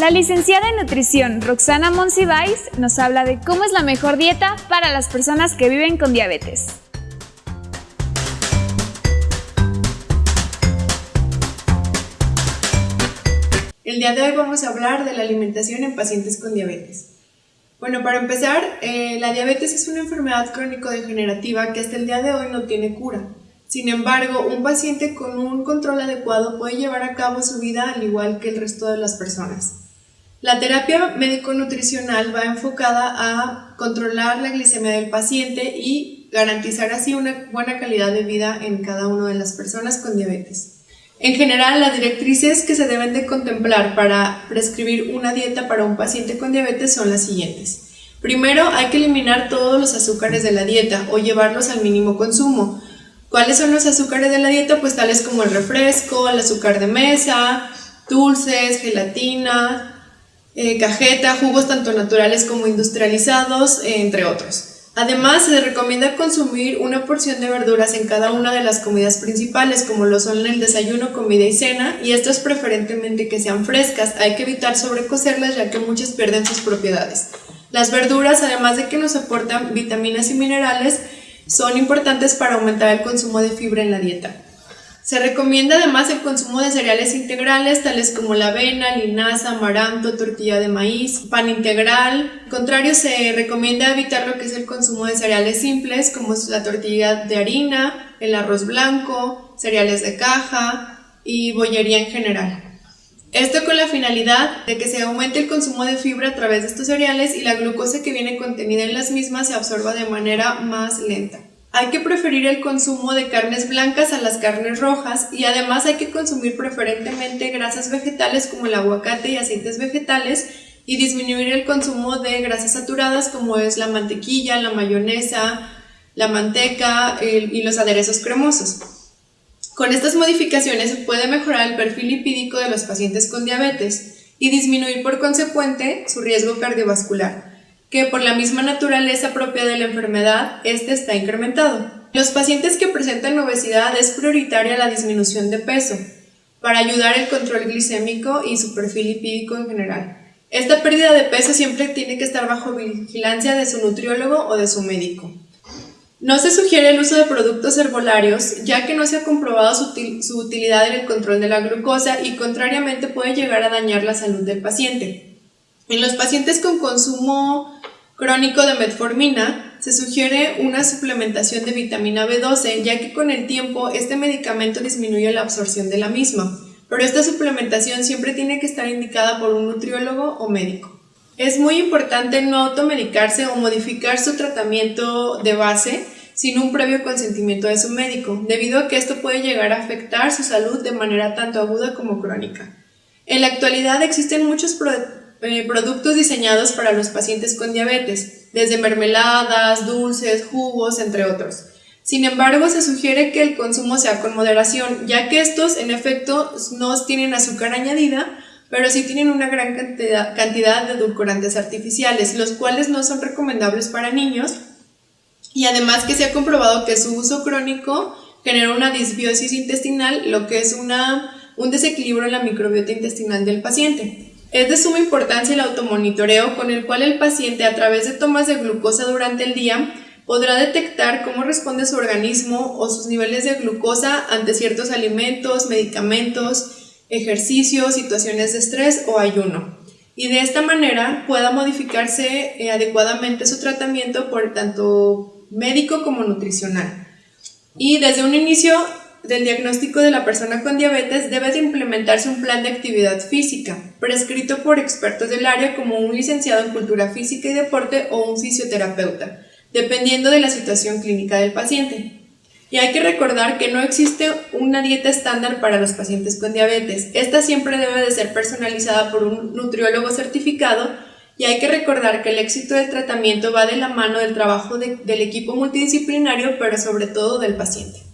La licenciada en nutrición Roxana Monsiváis nos habla de cómo es la mejor dieta para las personas que viven con diabetes. El día de hoy vamos a hablar de la alimentación en pacientes con diabetes. Bueno, para empezar, eh, la diabetes es una enfermedad crónico-degenerativa que hasta el día de hoy no tiene cura. Sin embargo, un paciente con un control adecuado puede llevar a cabo su vida al igual que el resto de las personas. La terapia médico-nutricional va enfocada a controlar la glicemia del paciente y garantizar así una buena calidad de vida en cada una de las personas con diabetes. En general, las directrices que se deben de contemplar para prescribir una dieta para un paciente con diabetes son las siguientes. Primero, hay que eliminar todos los azúcares de la dieta o llevarlos al mínimo consumo. ¿Cuáles son los azúcares de la dieta? Pues tales como el refresco, el azúcar de mesa, dulces, gelatina, eh, cajeta, jugos tanto naturales como industrializados, entre otros. Además, se recomienda consumir una porción de verduras en cada una de las comidas principales, como lo son el desayuno, comida y cena, y esto es preferentemente que sean frescas. Hay que evitar sobrecocerlas ya que muchas pierden sus propiedades. Las verduras, además de que nos aportan vitaminas y minerales, son importantes para aumentar el consumo de fibra en la dieta. Se recomienda además el consumo de cereales integrales tales como la avena, linaza, amaranto, tortilla de maíz, pan integral. Al contrario, se recomienda evitar lo que es el consumo de cereales simples como la tortilla de harina, el arroz blanco, cereales de caja y bollería en general. Esto con la finalidad de que se aumente el consumo de fibra a través de estos cereales y la glucosa que viene contenida en las mismas se absorba de manera más lenta. Hay que preferir el consumo de carnes blancas a las carnes rojas y además hay que consumir preferentemente grasas vegetales como el aguacate y aceites vegetales y disminuir el consumo de grasas saturadas como es la mantequilla, la mayonesa, la manteca y los aderezos cremosos. Con estas modificaciones se puede mejorar el perfil lipídico de los pacientes con diabetes y disminuir por consecuente su riesgo cardiovascular que por la misma naturaleza propia de la enfermedad, este está incrementado. En los pacientes que presentan obesidad es prioritaria la disminución de peso para ayudar el control glicémico y su perfil lipídico en general. Esta pérdida de peso siempre tiene que estar bajo vigilancia de su nutriólogo o de su médico. No se sugiere el uso de productos herbolarios, ya que no se ha comprobado su, utilidad en el control de la glucosa y contrariamente puede llegar a dañar la salud del paciente. En los pacientes con consumo crónico de metformina, se sugiere una suplementación de vitamina B12, ya que con el tiempo este medicamento disminuye la absorción de la misma, pero esta suplementación siempre tiene que estar indicada por un nutriólogo o médico. Es muy importante no automedicarse o modificar su tratamiento de base sin un previo consentimiento de su médico, debido a que esto puede llegar a afectar su salud de manera tanto aguda como crónica. En la actualidad existen muchos eh, productos diseñados para los pacientes con diabetes, desde mermeladas, dulces, jugos, entre otros. Sin embargo, se sugiere que el consumo sea con moderación, ya que estos en efecto no tienen azúcar añadida, pero sí tienen una gran cantidad, de edulcorantes artificiales, los cuales no son recomendables para niños y además que se ha comprobado que su uso crónico genera una disbiosis intestinal, lo que es una, un desequilibrio en la microbiota intestinal del paciente. Es de suma importancia el automonitoreo con el cual el paciente a través de tomas de glucosa durante el día podrá detectar cómo responde su organismo o sus niveles de glucosa ante ciertos alimentos, medicamentos, ejercicios, situaciones de estrés o ayuno. Y de esta manera pueda modificarse eh, adecuadamente su tratamiento por tanto médico como nutricional. Y desde un inicio del diagnóstico de la persona con diabetes debe de implementarse un plan de actividad física, prescrito por expertos del área como un licenciado en cultura física y deporte o un fisioterapeuta, dependiendo de la situación clínica del paciente. Y hay que recordar que no existe una dieta estándar para los pacientes con diabetes. Esta siempre debe de ser personalizada por un nutriólogo certificado y hay que recordar que el éxito del tratamiento va de la mano del trabajo del equipo multidisciplinario, pero sobre todo del paciente.